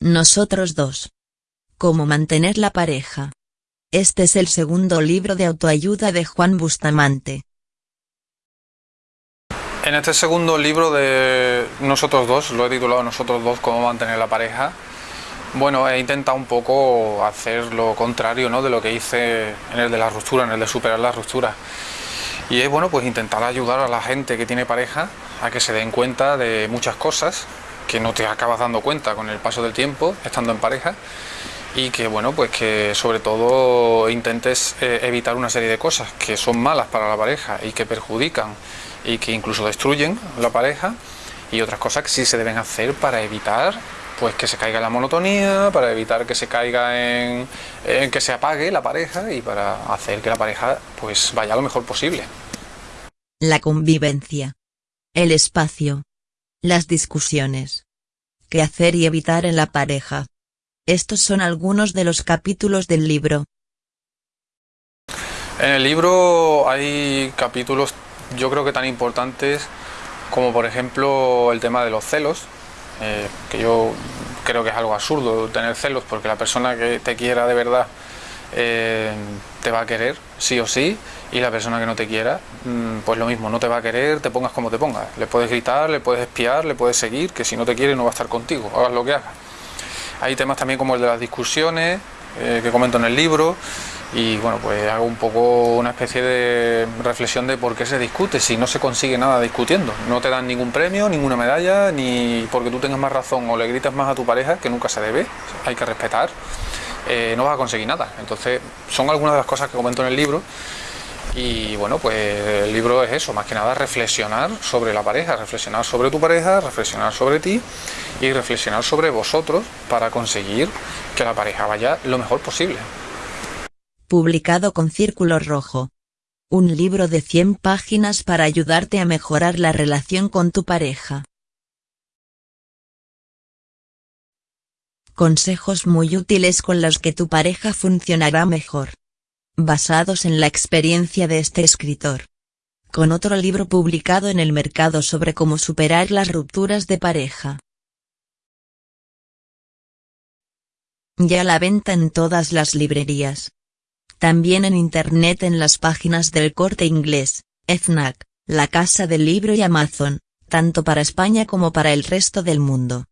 Nosotros dos. Cómo mantener la pareja. Este es el segundo libro de autoayuda de Juan Bustamante. En este segundo libro de Nosotros dos, lo he titulado Nosotros dos, cómo mantener la pareja, bueno, he intentado un poco hacer lo contrario ¿no? de lo que hice en el de la ruptura, en el de superar la ruptura. Y es bueno, pues intentar ayudar a la gente que tiene pareja a que se den cuenta de muchas cosas que no te acabas dando cuenta con el paso del tiempo, estando en pareja, y que bueno pues que sobre todo intentes eh, evitar una serie de cosas que son malas para la pareja y que perjudican y que incluso destruyen la pareja y otras cosas que sí se deben hacer para evitar pues que se caiga la monotonía, para evitar que se caiga en, en que se apague la pareja y para hacer que la pareja pues vaya lo mejor posible. La convivencia. El espacio. Las discusiones. ¿Qué hacer y evitar en la pareja? Estos son algunos de los capítulos del libro. En el libro hay capítulos yo creo que tan importantes como por ejemplo el tema de los celos, eh, que yo creo que es algo absurdo tener celos porque la persona que te quiera de verdad eh, te va a querer, sí o sí, y la persona que no te quiera, mm, pues lo mismo, no te va a querer, te pongas como te pongas. Le puedes gritar, le puedes espiar, le puedes seguir, que si no te quiere no va a estar contigo, hagas lo que hagas. Hay temas también como el de las discusiones, eh, que comento en el libro, y bueno, pues hago un poco una especie de reflexión de por qué se discute, si no se consigue nada discutiendo. No te dan ningún premio, ninguna medalla, ni porque tú tengas más razón o le gritas más a tu pareja, que nunca se debe, hay que respetar, eh, no vas a conseguir nada. Entonces, son algunas de las cosas que comento en el libro y bueno, pues el libro es eso, más que nada reflexionar sobre la pareja, reflexionar sobre tu pareja, reflexionar sobre ti y reflexionar sobre vosotros para conseguir que la pareja vaya lo mejor posible. Publicado con Círculo Rojo. Un libro de 100 páginas para ayudarte a mejorar la relación con tu pareja. Consejos muy útiles con los que tu pareja funcionará mejor basados en la experiencia de este escritor. Con otro libro publicado en el mercado sobre cómo superar las rupturas de pareja. Ya la venta en todas las librerías. También en internet en las páginas del Corte Inglés, FNAC, La Casa del Libro y Amazon, tanto para España como para el resto del mundo.